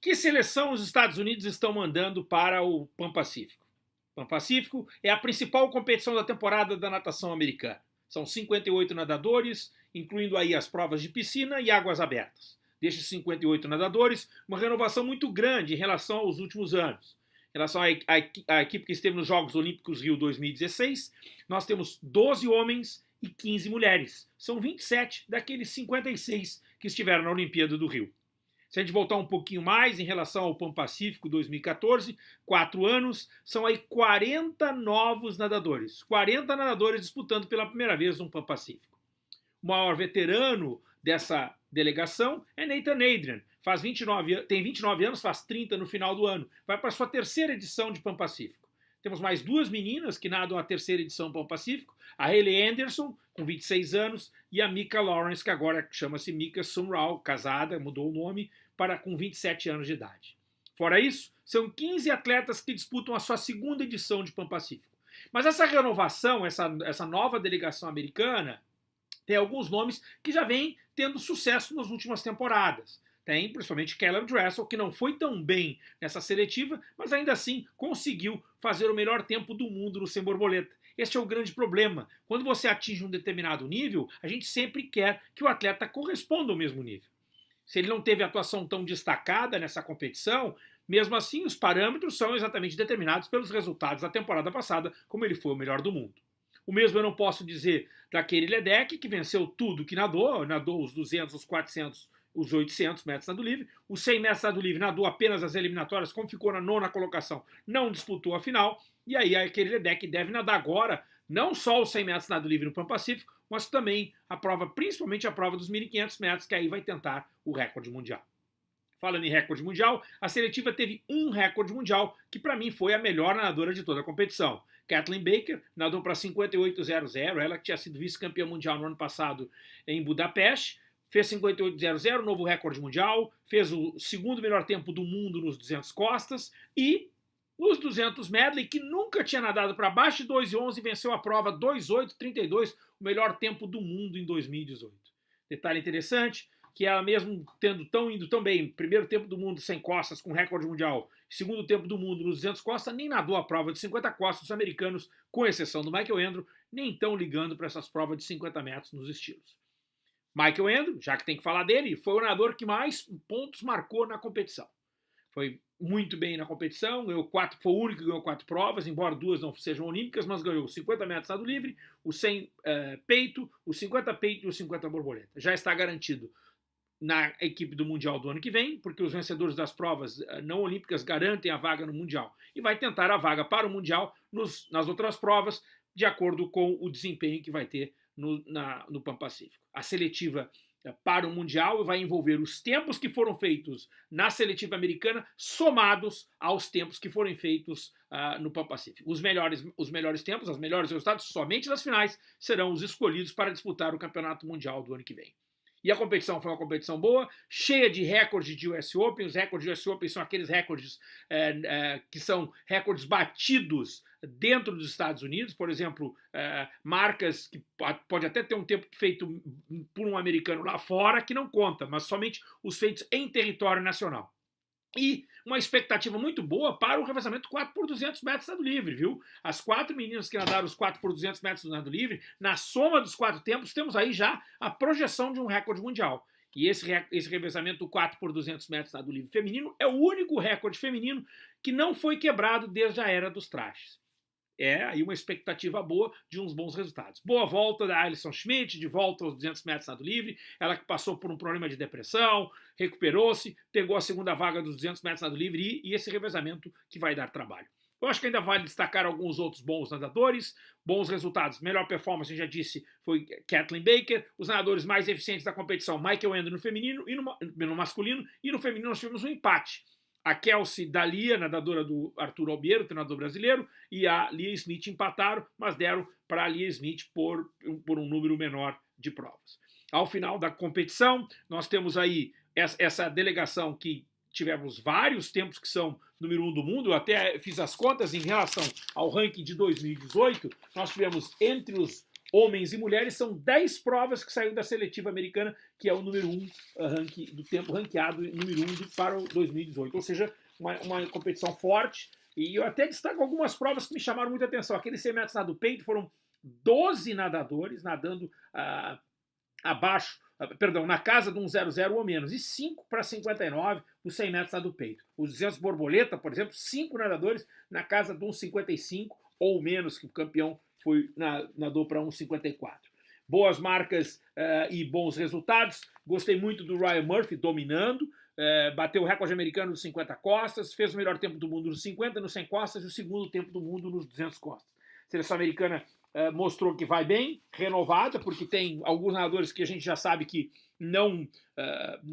Que seleção os Estados Unidos estão mandando para o Pan-Pacífico? Pan-Pacífico é a principal competição da temporada da natação americana. São 58 nadadores, incluindo aí as provas de piscina e águas abertas. Destes 58 nadadores, uma renovação muito grande em relação aos últimos anos. Em relação à, equipe que esteve nos Jogos Olímpicos Rio 2016, nós temos 12 homens e 15 mulheres. São 27 daqueles 56 que estiveram na Olimpíada do Rio. Se a gente voltar um pouquinho mais em relação ao Pan Pacífico 2014, quatro anos, são aí 40 novos nadadores. 40 nadadores disputando pela primeira vez um Pan Pacífico. O maior veterano dessa delegação é Nathan Adrian. Faz 29, tem 29 anos, faz 30 no final do ano. Vai para sua terceira edição de Pan Pacífico. Temos mais duas meninas que nadam a terceira edição Pan Pacífico, a Hayley Anderson, com 26 anos, e a Mika Lawrence, que agora chama-se Mika Sumrall, casada, mudou o nome, para com 27 anos de idade. Fora isso, são 15 atletas que disputam a sua segunda edição de Pan Pacífico. Mas essa renovação, essa, essa nova delegação americana, tem alguns nomes que já vêm tendo sucesso nas últimas temporadas. Tem principalmente Caleb Dressel, que não foi tão bem nessa seletiva, mas ainda assim conseguiu fazer o melhor tempo do mundo no sem borboleta. Este é o grande problema. Quando você atinge um determinado nível, a gente sempre quer que o atleta corresponda ao mesmo nível. Se ele não teve atuação tão destacada nessa competição, mesmo assim os parâmetros são exatamente determinados pelos resultados da temporada passada, como ele foi o melhor do mundo. O mesmo eu não posso dizer daquele Ledeck, que venceu tudo que nadou, nadou os 200, os 400, os 800 metros nado livre. Os 100 metros nado livre nadou apenas as eliminatórias, como ficou na nona colocação, não disputou a final. E aí aquele Ledeck deve nadar agora, não só os 100 metros nado livre no Pan Pacífico, mas também a prova, principalmente a prova dos 1.500 metros, que aí vai tentar o recorde mundial. Falando em recorde mundial, a seletiva teve um recorde mundial, que para mim foi a melhor nadadora de toda a competição. Kathleen Baker nadou para 58,00, ela que tinha sido vice-campeã mundial no ano passado em Budapeste, fez 58,00, novo recorde mundial, fez o segundo melhor tempo do mundo nos 200 costas e nos 200 medley, que nunca tinha nadado para baixo de 2,11, venceu a prova 2,8,32, o melhor tempo do mundo em 2018. Detalhe interessante, que ela mesmo tendo tão indo tão bem, primeiro tempo do mundo sem costas, com recorde mundial, segundo tempo do mundo nos 200 costas, nem nadou a prova de 50 costas dos americanos, com exceção do Michael Andrew, nem tão ligando para essas provas de 50 metros nos estilos. Michael Andrew, já que tem que falar dele, foi o nadador que mais pontos marcou na competição. Foi muito bem na competição, ganhou quatro, foi o único que ganhou quatro provas, embora duas não sejam olímpicas, mas ganhou 50 metros nado livre, o 100 eh, peito, o 50 peito e o 50 borboleta. Já está garantido na equipe do Mundial do ano que vem, porque os vencedores das provas eh, não olímpicas garantem a vaga no Mundial. E vai tentar a vaga para o Mundial nos, nas outras provas, de acordo com o desempenho que vai ter no, na, no Pan Pacífico. A seletiva para o Mundial vai envolver os tempos que foram feitos na seletiva americana somados aos tempos que foram feitos uh, no Pan Pacífico. Os melhores, os melhores tempos, os melhores resultados, somente nas finais, serão os escolhidos para disputar o Campeonato Mundial do ano que vem. E a competição foi uma competição boa, cheia de recordes de US Open. Os recordes de US Open são aqueles recordes é, é, que são recordes batidos dentro dos Estados Unidos. Por exemplo, é, marcas que pode até ter um tempo feito por um americano lá fora, que não conta, mas somente os feitos em território nacional. E uma expectativa muito boa para o revezamento 4 por 200 metros nado livre, viu? As quatro meninas que nadaram os 4 por 200 metros do nado livre, na soma dos quatro tempos, temos aí já a projeção de um recorde mundial. E esse, esse revezamento 4 por 200 metros nado livre feminino é o único recorde feminino que não foi quebrado desde a era dos trajes é aí uma expectativa boa de uns bons resultados. Boa volta da Alison Schmidt, de volta aos 200 metros nado livre, ela que passou por um problema de depressão, recuperou-se, pegou a segunda vaga dos 200 metros nado livre e, e esse revezamento que vai dar trabalho. Eu acho que ainda vale destacar alguns outros bons nadadores, bons resultados. Melhor performance, já disse, foi Kathleen Baker. Os nadadores mais eficientes da competição, Michael Endo no feminino e no, no masculino. E no feminino nós tivemos um empate a Kelsey Dalia, nadadora do Arthur Albiero, treinador brasileiro, e a Lia Smith empataram, mas deram para a Lia Smith por, por um número menor de provas. Ao final da competição, nós temos aí essa delegação que tivemos vários tempos que são número um do mundo, eu até fiz as contas em relação ao ranking de 2018, nós tivemos entre os homens e mulheres, são 10 provas que saíram da seletiva americana, que é o número 1 um, uh, do tempo ranqueado, número 1 um para o 2018. Ou seja, uma, uma competição forte. E eu até destaco algumas provas que me chamaram muita atenção. Aqueles 100 metros nado peito foram 12 nadadores nadando uh, abaixo, uh, perdão, na casa de um 00 ou menos, e 5 para 59 os 100 metros nado peito. Os 200 borboleta, por exemplo, 5 nadadores na casa de um 55 ou menos, que o campeão foi na, nadou para 1,54. Boas marcas uh, e bons resultados. Gostei muito do Ryan Murphy dominando. Uh, bateu o recorde americano nos 50 costas, fez o melhor tempo do mundo nos 50, nos 100 costas e o segundo tempo do mundo nos 200 costas. A seleção americana uh, mostrou que vai bem, renovada, porque tem alguns nadadores que a gente já sabe que não,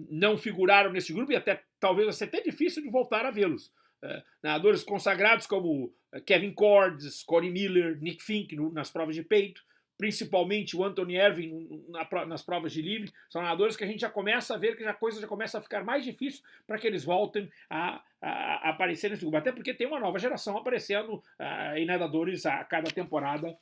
não figuraram nesse grupo e até talvez vai ser até difícil de voltar a vê-los. Uh, nadadores consagrados como Kevin Cordes, Corey Miller, Nick Fink no, nas provas de peito, principalmente o Anthony Irving na, nas provas de livre, são nadadores que a gente já começa a ver que a coisa já começa a ficar mais difícil para que eles voltem a, a, a, aparecer nesse grupo. Até porque tem uma nova geração aparecendo uh, em nadadores a cada temporada,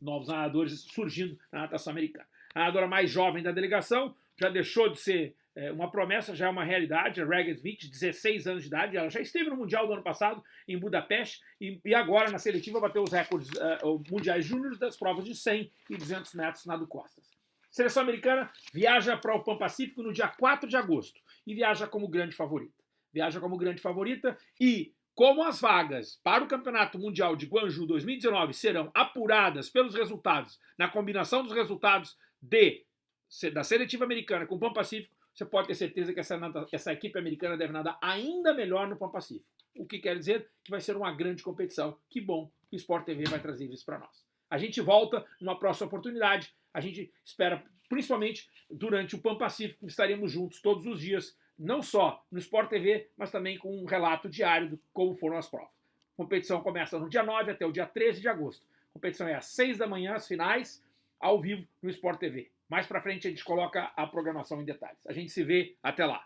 novos nadadores surgindo na natação americana. A nadadora mais jovem da delegação já deixou de ser é, uma promessa já é uma realidade. A Regan Smith, 16 anos de idade, ela já esteve no Mundial do ano passado em Budapeste e, e agora na seletiva bateu os recordes uh, mundiais júniores das provas de 100 e 200 metros nado costas. Seleção americana viaja para o Pan Pacífico no dia 4 de agosto e viaja como grande favorita. Viaja como grande favorita e como as vagas para o Campeonato Mundial de Guangzhou 2019 serão apuradas pelos resultados, na combinação dos resultados de da seletiva americana com o Pan Pacífico, você pode ter certeza que essa, essa equipe americana deve nadar ainda melhor no Pan Pacífico. O que quer dizer que vai ser uma grande competição. Que bom que o Sport TV vai trazer isso para nós. A gente volta numa próxima oportunidade. A gente espera, principalmente durante o Pan Pacífico, estaremos juntos todos os dias, não só no Sport TV, mas também com um relato diário de como foram as provas. A competição começa no dia 9 até o dia 13 de agosto. A competição é às 6 da manhã, as finais, ao vivo no Sport TV. Mais para frente a gente coloca a programação em detalhes. A gente se vê até lá.